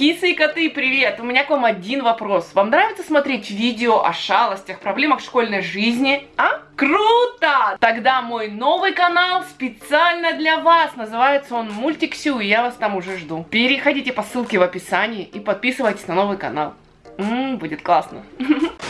Кисы и коты, привет! У меня к вам один вопрос. Вам нравится смотреть видео о шалостях, проблемах школьной жизни? А? Круто! Тогда мой новый канал специально для вас. Называется он Мультиксю, и я вас там уже жду. Переходите по ссылке в описании и подписывайтесь на новый канал. Ммм, будет классно.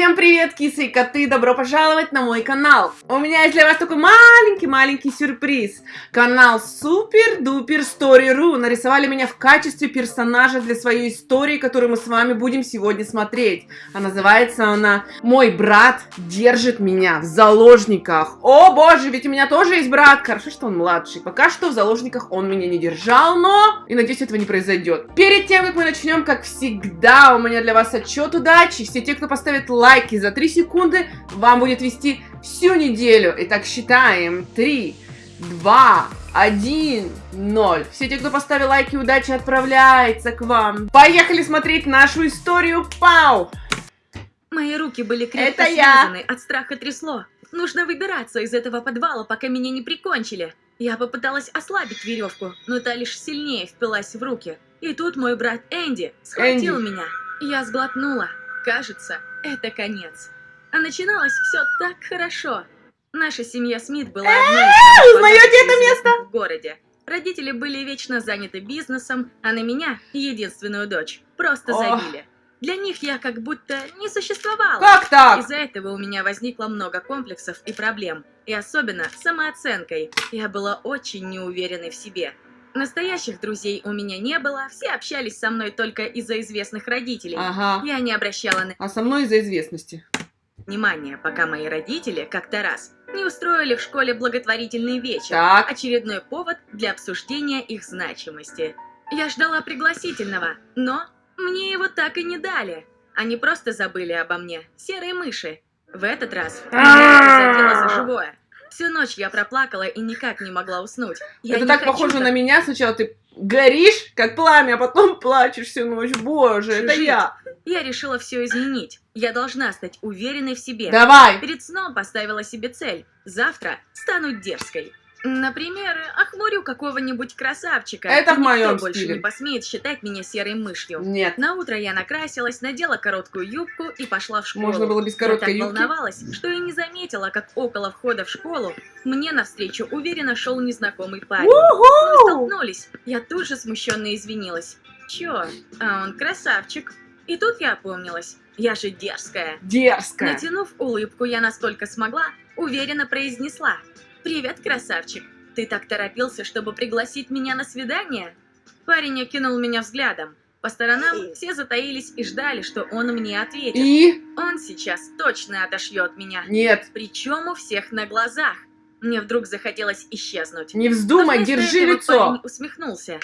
Всем привет, кисы и коты! Добро пожаловать на мой канал! У меня есть для вас такой маленький-маленький сюрприз. Канал Супер Дупер Story.ru нарисовали меня в качестве персонажа для своей истории, которую мы с вами будем сегодня смотреть. А называется она «Мой брат держит меня в заложниках». О боже, ведь у меня тоже есть брат. Хорошо, что он младший. Пока что в заложниках он меня не держал, но... И надеюсь, этого не произойдет. Перед тем, как мы начнем, как всегда, у меня для вас отчет удачи. Все те, кто поставит лайки за 3 секунды вам будет вести всю неделю. Итак, считаем. 3, 2, 1, 0. Все те, кто поставил лайки, удачи отправляется к вам. Поехали смотреть нашу историю. Пау! Мои руки были крепко Это я. связаны, от страха трясло. Нужно выбираться из этого подвала, пока меня не прикончили. Я попыталась ослабить веревку, но та лишь сильнее впилась в руки. И тут мой брат Энди схватил Энди. меня. Я сглотнула. Кажется, это конец. А начиналось все так хорошо. Наша семья Смит была одной из узнаете это место? в городе. Родители были вечно заняты бизнесом, а на меня, единственную дочь, просто забили. Для них я как будто не существовала. Как так? Из-за этого у меня возникло много комплексов и проблем, и особенно самооценкой. Я была очень неуверенной в себе. Настоящих друзей у меня не было, все общались со мной только из-за известных родителей. Ага. Я не обращала на А со мной из-за известности. внимания, пока мои родители как-то раз не устроили в школе благотворительный вечер. Так. Очередной повод для обсуждения их значимости. Я ждала пригласительного, но мне его так и не дали. Они просто забыли обо мне, серые мыши. В этот раз меня задело за живое. Всю ночь я проплакала и никак не могла уснуть. Я Это так похоже так на меня. Сначала ты горишь, как пламя, а потом плачешь всю ночь. Боже, это я. Я решила все изменить. Я должна стать уверенной в себе. Давай. Перед сном поставила себе цель. Завтра стану дерзкой. Например, охмурю какого-нибудь красавчика. Это в никто моем больше стиле. не посмеет считать меня серой мышью. Нет. На утро я накрасилась, надела короткую юбку и пошла в школу. Можно было без короткой я так юбки. волновалась, что и не заметила, как около входа в школу мне навстречу уверенно шел незнакомый парень. Мы столкнулись. Я тут же смущенно извинилась. Чё? А он красавчик. И тут я опомнилась. Я же дерзкая. Дерзкая. Натянув улыбку, я насколько смогла, уверенно произнесла. «Привет, красавчик. Ты так торопился, чтобы пригласить меня на свидание?» Парень окинул меня взглядом. По сторонам все затаились и ждали, что он мне ответит. И? Он сейчас точно отошьет меня. Нет. Причем у всех на глазах. Мне вдруг захотелось исчезнуть. Не вздумай, вместо держи этого лицо. парень усмехнулся.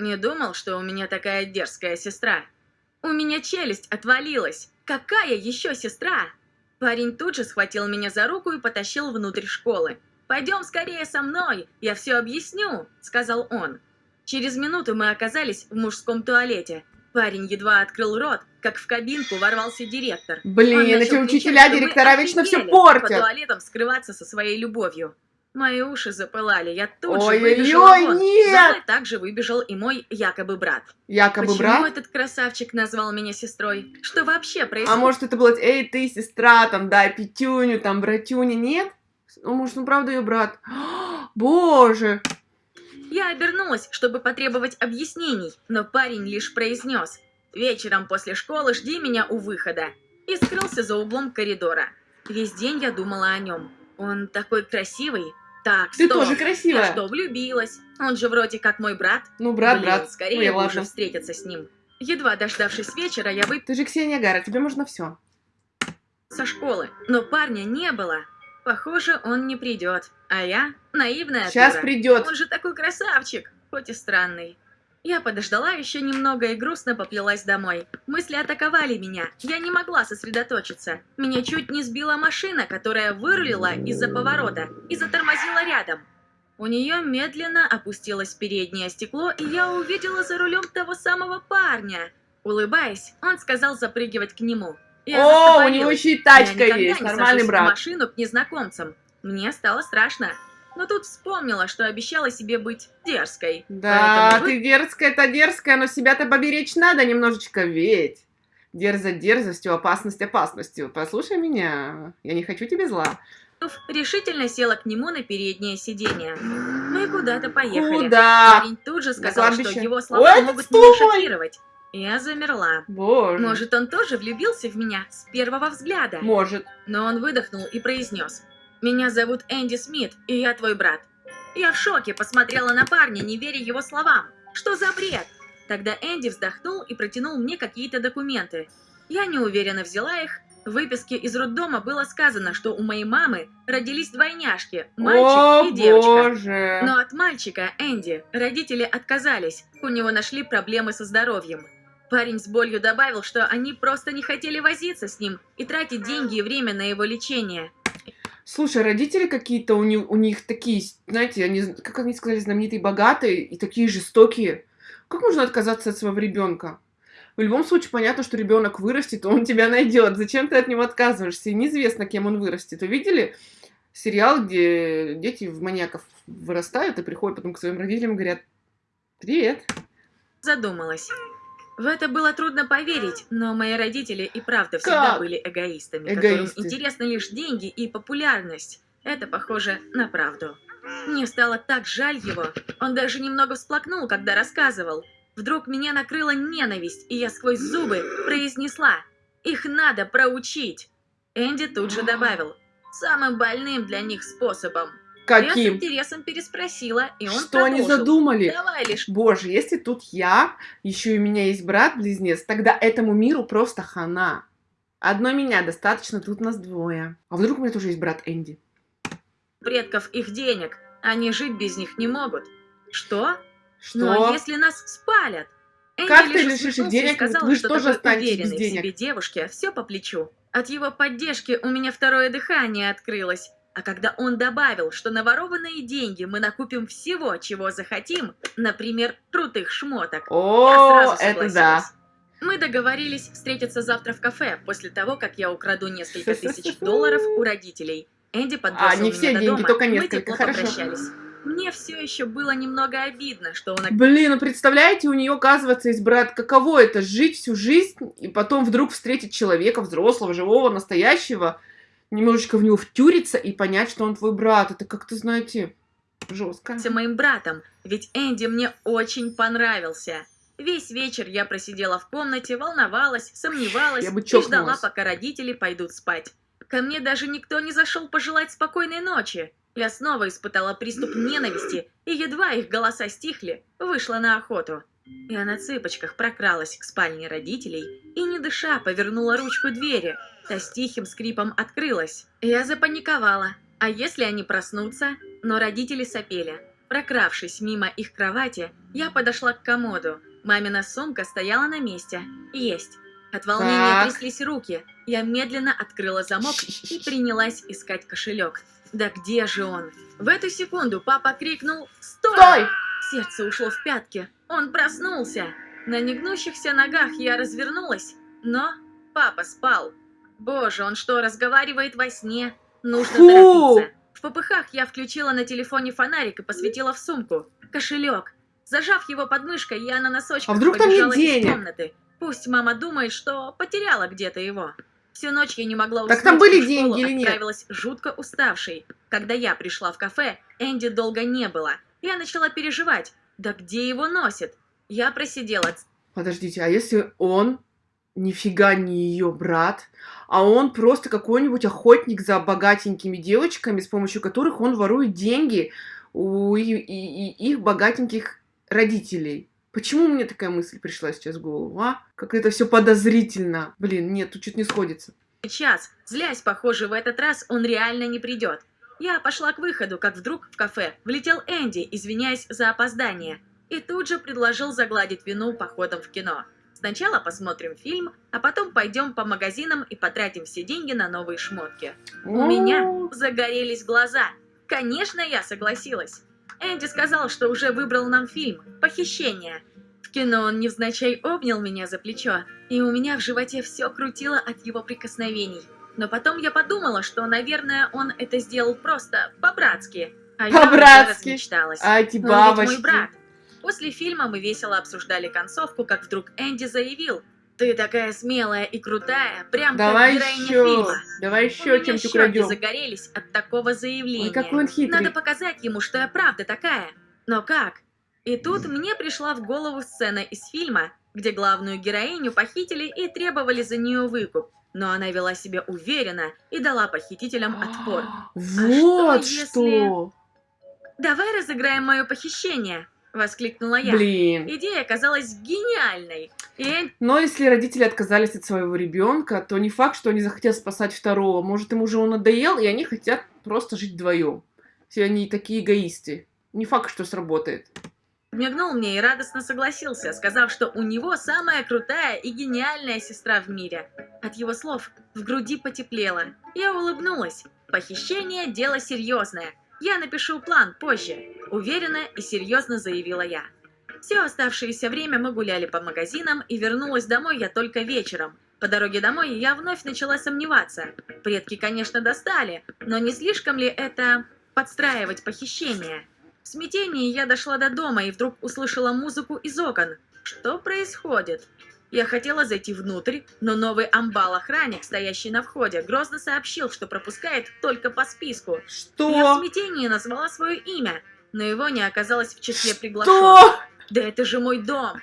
Не думал, что у меня такая дерзкая сестра. У меня челюсть отвалилась. Какая еще сестра? Парень тут же схватил меня за руку и потащил внутрь школы. «Пойдем скорее со мной, я все объясню», — сказал он. Через минуту мы оказались в мужском туалете. Парень едва открыл рот, как в кабинку ворвался директор. Блин, эти кричать, учителя, мы директора вечно все офигели По портят. туалетам скрываться со своей любовью. Мои уши запылали, я тут же Ой-ой-ой, выбежала вон. нет! За мной также выбежал и мой якобы брат. Якобы Почему брат. этот красавчик назвал меня сестрой? Что вообще А происходит? может это было, эй, ты, сестра, там, дай пятюню, там, братюня, нет? Ну, может, ну, правда, ее брат. Боже! Я обернулась, чтобы потребовать объяснений, но парень лишь произнес «Вечером после школы жди меня у выхода» и скрылся за углом коридора. Весь день я думала о нем. Он такой красивый. Так, Ты стоп. тоже Я красивая. что, влюбилась? Он же вроде как мой брат. Ну, брат, Блин, брат. скорее Ой, ладно. уже встретиться с ним. Едва дождавшись вечера, я выпила Ты же Ксения Гара, тебе можно все. со школы, но парня не было. Похоже, он не придет. А я наивная Сейчас дура. придет. Он же такой красавчик, хоть и странный. Я подождала еще немного и грустно поплелась домой. Мысли атаковали меня. Я не могла сосредоточиться. Меня чуть не сбила машина, которая вырулила из-за поворота и затормозила рядом. У нее медленно опустилось переднее стекло, и я увидела за рулем того самого парня. Улыбаясь, он сказал запрыгивать к нему. Я О, у него еще и Я тачка никогда есть, нормальный брат. машину к незнакомцам. Мне стало страшно. но тут вспомнила, что обещала себе быть дерзкой. Да, Поэтому ты дерзкая-то дерзкая, но себя-то поберечь надо немножечко, ведь. Дерзать дерзостью, опасность опасностью. Послушай меня, я не хочу тебе зла. решительно села к нему на переднее сиденье. Мы куда-то поехали. Куда? Парень тут же сказал, что его Ой, слова ты могут стой! меня шокировать. Я замерла. Боже. Может, он тоже влюбился в меня с первого взгляда? Может. Но он выдохнул и произнес. «Меня зовут Энди Смит, и я твой брат». Я в шоке посмотрела на парня, не веря его словам. Что за бред? Тогда Энди вздохнул и протянул мне какие-то документы. Я неуверенно взяла их. В выписке из роддома было сказано, что у моей мамы родились двойняшки, мальчик О, и девочка. боже. Но от мальчика, Энди, родители отказались. У него нашли проблемы со здоровьем. Парень с болью добавил, что они просто не хотели возиться с ним и тратить деньги и время на его лечение. Слушай, родители какие-то у, них, у них такие, знаете, они, как они сказали, знаменитые, богатые и такие жестокие. Как можно отказаться от своего ребенка? В любом случае, понятно, что ребенок вырастет, он тебя найдет. Зачем ты от него отказываешься? И неизвестно, кем он вырастет. Вы видели сериал, где дети в маньяков вырастают и приходят потом к своим родителям и говорят, привет. Задумалась. В это было трудно поверить, но мои родители и правда всегда Как? были эгоистами, Эгоисты. которым интересны лишь деньги и популярность. Это похоже на правду. Мне стало так жаль его. Он даже немного всплакнул, когда рассказывал. Вдруг меня накрыла ненависть, и я сквозь зубы произнесла «Их надо проучить!» Энди тут же добавил «Самым больным для них способом». Я с Каким? интересом переспросила, и он Что они продолжил. задумали? Давай лишь Боже, если тут я, еще и у меня есть брат-близнец, тогда этому миру просто хана. Одной меня достаточно, тут нас двое. А вдруг у меня тоже есть брат Энди? предков их денег. Они жить без них не могут. Что? Что? Ну а если нас спалят? Энди Как ты лишишь их денег? сказал, Вы же что тоже останетесь без денег. себе девушке все по плечу. От его поддержки у меня второе дыхание открылось. А когда он добавил, что на ворованные деньги мы накупим всего, чего захотим, например, крутых шмоток, я О, сразу это согласилась. да. Мы договорились встретиться завтра в кафе, после того, как я украду несколько тысяч долларов у родителей. Энди подбросил А, не меня все до деньги, дома, только мы несколько, тепло хорошо. попрощались. Мне все еще было немного обидно, что он Блин, ну представляете, у нее, оказывается, есть брат. Каково это, жить всю жизнь и потом вдруг встретить человека, взрослого, живого, настоящего, немножечко в него втюриться и понять, что он твой брат. Это как-то, знаете, жестко. оказался моим братом, ведь Энди мне очень понравился. Весь вечер я просидела в комнате, волновалась, сомневалась Я бы и ждала, пока родители пойдут спать. Ко мне даже никто не зашел пожелать спокойной ночи. Я снова испытала приступ ненависти, и едва их голоса стихли, вышла на охоту. Я на цыпочках прокралась к спальне родителей и, не дыша, повернула ручку двери. Та с тихим скрипом открылась. Я запаниковала. А если они проснутся? Но родители сопели. Прокравшись мимо их кровати, я подошла к комоду. Мамина сумка стояла на месте. Есть. От волнения Так. тряслись руки. Я медленно открыла замок и принялась искать кошелек. Да где же он? В эту секунду папа крикнул «Стой!». Стой! Сердце ушло в пятки. Он проснулся. На негнущихся ногах я развернулась, но папа спал. Боже, он что, разговаривает во сне? Нужно Фу! торопиться. В попыхах я включила на телефоне фонарик и посветила в сумку. Кошелек. Зажав его под мышкой, я на носочках А вдруг там побежала из денег? комнаты. Пусть мама думает, что потеряла где-то его. Всю ночь я не могла Так уснуть, там были деньги или нет? отправилась жутко уставшей. Когда я пришла в кафе, Энди долго не было. Я начала переживать. Да где его носит? Я просидела Подождите, а если он нифига не ее брат, а он просто какой-нибудь охотник за богатенькими девочками, с помощью которых он ворует деньги у и- и- и их богатеньких родителей? Почему мне такая мысль пришла сейчас в голову, а? Как это все подозрительно. Блин, нет, тут что-то не сходится. час. Злясь, похоже, в этот раз он реально не придет. Я пошла к выходу, как вдруг в кафе влетел Энди, извиняясь за опоздание, и тут же предложил загладить вину походом в кино. Сначала посмотрим фильм, а потом пойдем по магазинам и потратим все деньги на новые шмотки. У меня загорелись глаза. Конечно, я согласилась. Энди сказал, что уже выбрал нам фильм «Похищение». В кино он невзначай обнял меня за плечо, и у меня в животе все крутило от его прикосновений. Но потом я подумала, что, наверное, он это сделал просто по-братски, А я уже По-братски. размечталась. А эти Он ведь мой бабочки. брат. После фильма мы весело обсуждали концовку, как вдруг Энди заявил. Ты такая смелая и крутая, прям Давай как героиня еще. фильма. Давай У еще меня чем-то щеки украдем. загорелись от такого заявления. Ой, какой он хитрый. Надо показать ему, что я правда такая. Но как? И тут мне пришла в голову сцена из фильма, где главную героиню похитили и требовали за нее выкуп. Но она вела себя уверенно и дала похитителям отпор. Вот что, что. «Давай разыграем мое похищение!» — воскликнула я. Блин. Идея оказалась гениальной. И Но если родители отказались от своего ребенка, то не факт, что они захотят спасать второго. Может, им уже он надоел, и они хотят просто жить вдвоем. Все они такие эгоисты. Не факт, что сработает. подмигнул мне и радостно согласился, сказав, что у него самая крутая и гениальная сестра в мире. От его слов в груди потеплело. Я улыбнулась. Похищение – дело серьезное. Я напишу план позже. Уверенно и серьезно заявила я. Все оставшееся время мы гуляли по магазинам, и вернулась домой я только вечером. По дороге домой я вновь начала сомневаться. Предки, конечно, достали, но не слишком ли это подстраивать похищение? В смятении я дошла до дома и вдруг услышала музыку из окон. Что происходит? Я хотела зайти внутрь, но новый амбал-охранник, стоящий на входе, грозно сообщил, что пропускает только по списку. Я в Что? смятении назвала свое имя, но его не оказалось в числе приглашенных. Что? Да это же мой дом!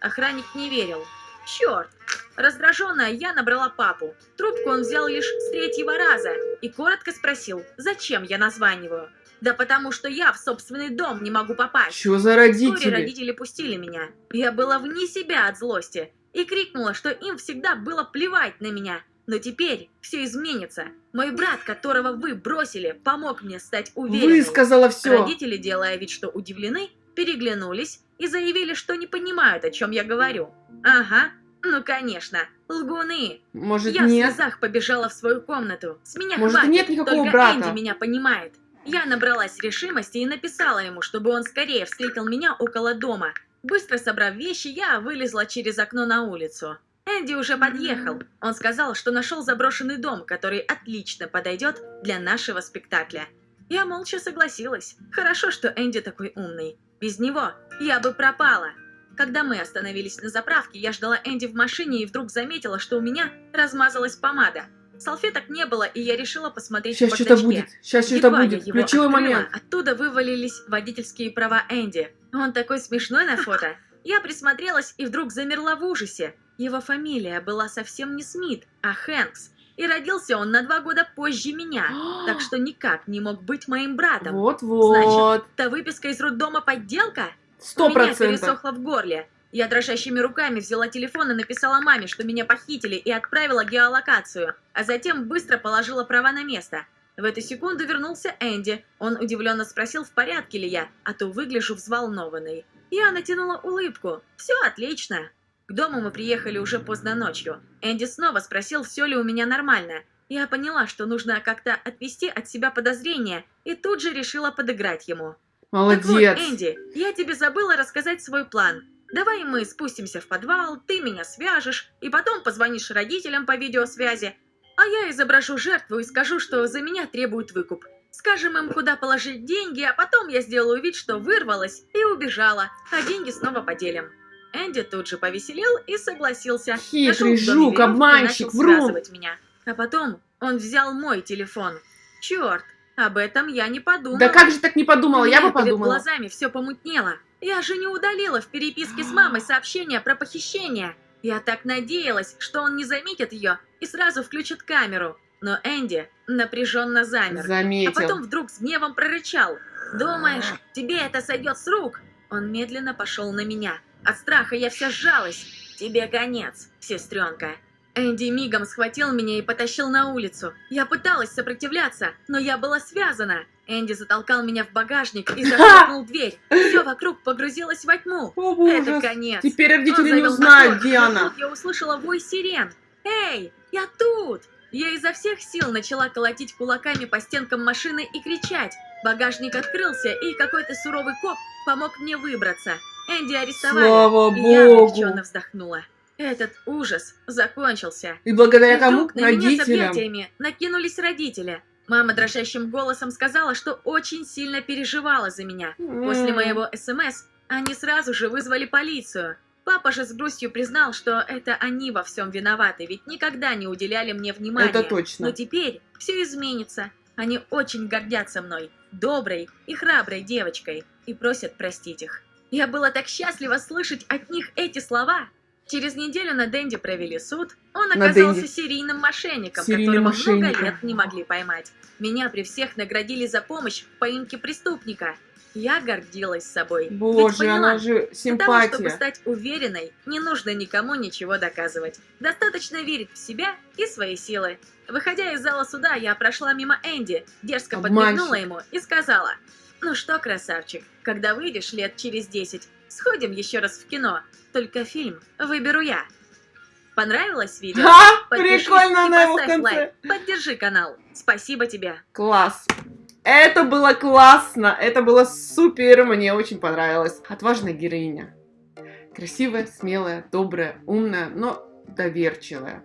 Охранник не верил. Черт! Раздраженная, я набрала папу. Трубку он взял лишь с третьего раза и коротко спросил, зачем я названиваю. Да потому что я в собственный дом не могу попасть. Что за Вскоре родители? родители пустили меня. Я была вне себя от злости и крикнула, что им всегда было плевать на меня. Но теперь все изменится. Мой брат, которого вы бросили, помог мне стать уверенной. Высказала все. Родители, делая вид, что удивлены, переглянулись и заявили, что не понимают, о чем я говорю. Ага, ну конечно, лгуны. Может, я в нет? слезах побежала в свою комнату. С меня Может, хватит, нет никакого только брата? Энди меня понимает. Я набралась решимости и написала ему, чтобы он скорее встретил меня около дома. Быстро собрав вещи, я вылезла через окно на улицу. Энди уже подъехал. Он сказал, что нашел заброшенный дом, который отлично подойдет для нашего спектакля. Я молча согласилась. Хорошо, что Энди такой умный. Без него я бы пропала. Когда мы остановились на заправке, я ждала Энди в машине и вдруг заметила, что у меня размазалась помада. Салфеток не было, и я решила посмотреть Сейчас что-то будет. Сейчас что-то будет. Ключевой открыла, момент. Оттуда вывалились водительские права Энди. Он такой смешной на фото. Я присмотрелась и вдруг замерла в ужасе. Его фамилия была совсем не Смит, а Хэнкс. И родился он на два года позже меня, так что никак не мог быть моим братом. Вот-вот. Та выписка из роддома подделка? Сто У меня процентов. пересохло в горле. Я дрожащими руками взяла телефон и написала маме, что меня похитили, и отправила геолокацию, а затем быстро положила права на место. В эту секунду вернулся Энди. Он удивленно спросил, в порядке ли я, а то выгляжу взволнованной. Я натянула улыбку. Все отлично. К дому мы приехали уже поздно ночью. Энди снова спросил, все ли у меня нормально. Я поняла, что нужно как-то отвести от себя подозрения, и тут же решила подыграть ему. Так вот, Молодец. Энди, я тебе забыла рассказать свой план. Давай мы спустимся в подвал, ты меня свяжешь, и потом позвонишь родителям по видеосвязи, а я изображу жертву и скажу, что за меня требуют выкуп. Скажем им, куда положить деньги, а потом я сделаю вид, что вырвалась и убежала, а деньги снова поделим. Энди тут же повеселел и согласился. Хитрый жук, обманщик, врун. меня. А потом он взял мой телефон. Черт, об этом я не подумала. Да как же так не подумала? Я бы перед подумала. глазами все помутнело. Я же не удалила в переписке с мамой сообщение про похищение. Я так надеялась, что он не заметит ее и сразу включит камеру. Но Энди напряженно замер. А Заметил. потом вдруг с гневом прорычал. «Думаешь, тебе это сойдет с рук?» Он медленно пошел на меня. От страха я вся сжалась. «Тебе конец, сестренка». Энди мигом схватил меня и потащил на улицу. Я пыталась сопротивляться, но я была связана. Энди затолкал меня в багажник и захлопнул дверь. Все вокруг погрузилось во тьму. О, Это ужас. конец. Теперь родители не узнают, мотор, где она. я услышала вой сирен. «Эй, я тут!» Я изо всех сил начала колотить кулаками по стенкам машины и кричать. Багажник открылся, и какой-то суровый коп помог мне выбраться. Энди арестовали, Слава и я облегченно вздохнула. Этот ужас закончился. И благодаря И кому? вдруг на меня с объятиями накинулись родители. Мама дрожащим голосом сказала, что очень сильно переживала за меня. После моего СМС они сразу же вызвали полицию. Папа же с грустью признал, что это они во всем виноваты, ведь никогда не уделяли мне внимания. Это точно. Но теперь все изменится. Они очень гордятся мной, доброй и храброй девочкой, и просят простить их. Я была так счастлива слышать от них эти слова. Через неделю на Дэнди провели суд. Он оказался серийным мошенником, которого много мошенником. лет не могли поймать. Меня при всех наградили за помощь в поимке преступника. Я гордилась собой. ведь Боже, поняла, она же для того, чтобы симпатия. стать уверенной, не нужно никому ничего доказывать. Достаточно верить в себя и свои силы. Выходя из зала суда, я прошла мимо Энди, дерзко Обманщик. подмигнула ему и сказала, «Ну что, красавчик, когда выйдешь лет через 10, сходим еще раз в кино, только фильм выберу я». Понравилось видео? Подпишись Прикольно и она его в конце. лайк. Поддержи канал. Спасибо тебе. Класс. Это было классно, это было супер, мне очень понравилось. Отважная героиня. Красивая, смелая, добрая, умная, но доверчивая.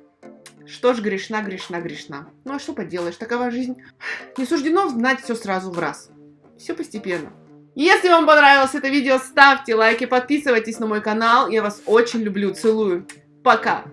Что ж, грешна, грешна, грешна. Ну а что поделаешь, такова жизнь. Не суждено знать все сразу в раз. Все постепенно. Если вам понравилось это видео, ставьте лайки, подписывайтесь на мой канал. Я вас очень люблю, целую. Пока.